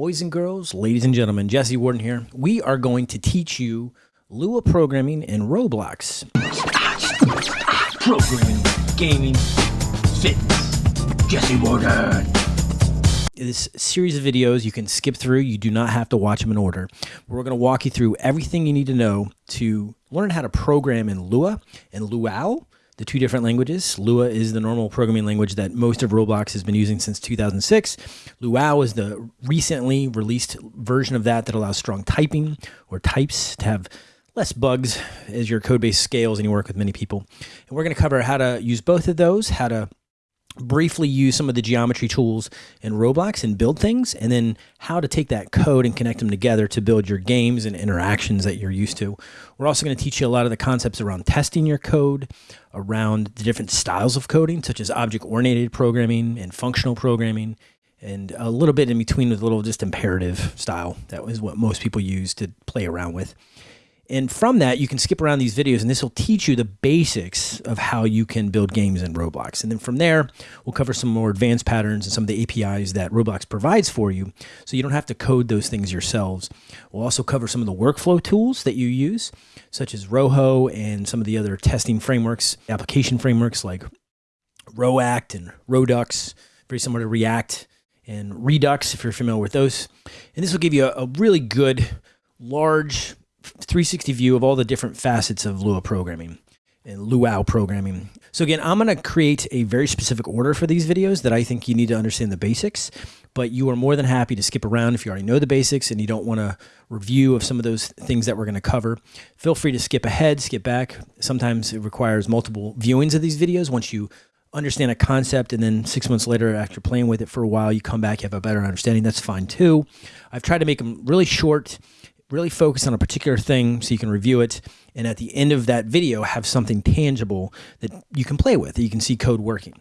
Boys and girls, ladies and gentlemen, Jesse Warden here. We are going to teach you Lua programming in Roblox. Programming, gaming, fitness. Jesse Warden. This series of videos you can skip through. You do not have to watch them in order. We're going to walk you through everything you need to know to learn how to program in Lua and Luau the two different languages. Lua is the normal programming language that most of Roblox has been using since 2006. Luau is the recently released version of that that allows strong typing or types to have less bugs as your code base scales and you work with many people. And we're going to cover how to use both of those, how to briefly use some of the geometry tools in Roblox and build things, and then how to take that code and connect them together to build your games and interactions that you're used to. We're also going to teach you a lot of the concepts around testing your code, around the different styles of coding, such as object-oriented programming and functional programming, and a little bit in between with a little just imperative style. That was what most people use to play around with. And from that, you can skip around these videos and this will teach you the basics of how you can build games in Roblox. And then from there, we'll cover some more advanced patterns and some of the APIs that Roblox provides for you so you don't have to code those things yourselves. We'll also cover some of the workflow tools that you use, such as Rojo and some of the other testing frameworks, application frameworks like Roact and Rodux, very similar to React and Redux, if you're familiar with those. And this will give you a, a really good, large 360 view of all the different facets of Lua programming and Luau programming. So again, I'm going to create a very specific order for these videos that I think you need to understand the basics, but you are more than happy to skip around if you already know the basics and you don't want a review of some of those things that we're going to cover. Feel free to skip ahead, skip back. Sometimes it requires multiple viewings of these videos once you understand a concept and then six months later after playing with it for a while you come back you have a better understanding that's fine too i've tried to make them really short really focus on a particular thing so you can review it. And at the end of that video, have something tangible that you can play with, that you can see code working.